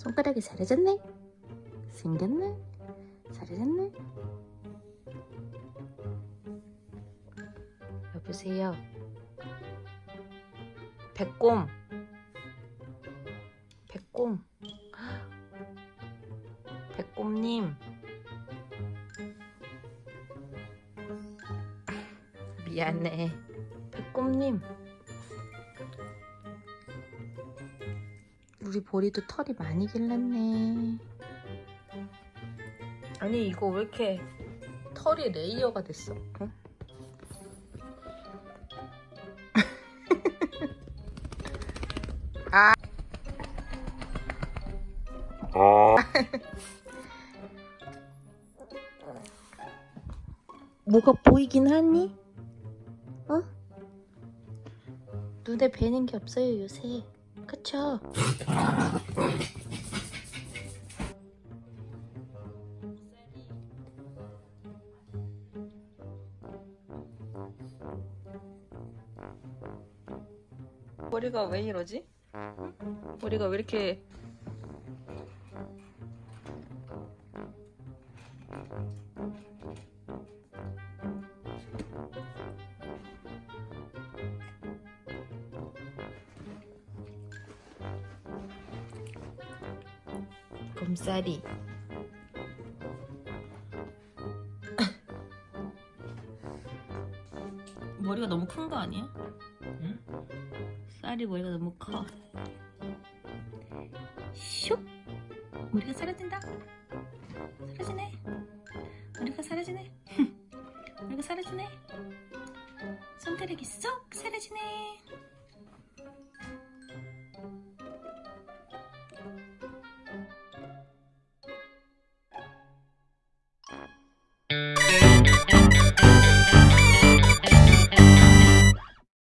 손가락이 사라졌네? 생겼네? 사라졌네? 여보세요? 백곰. 백곰. 백곰님. 미안해. 백곰님 우리 보리도 털이 많이 길렀네 아니 이거 왜 이렇게 털이 레이어가 됐어 응? 아 뭐가 보이긴 하니? 어? 눈에 뵈는 게 없어요 요새 그쵸? 머리가 왜 이러지? 머리가 왜 이렇게 곰살이 머리가 너무 큰 거 아니야? 응? 쌀이 머리가 너무 커. 슉! 머리가 사라진다. 사라지네. 머리가 사라지네. 머리가 사라지네. 손가락이 쏙 사라지네.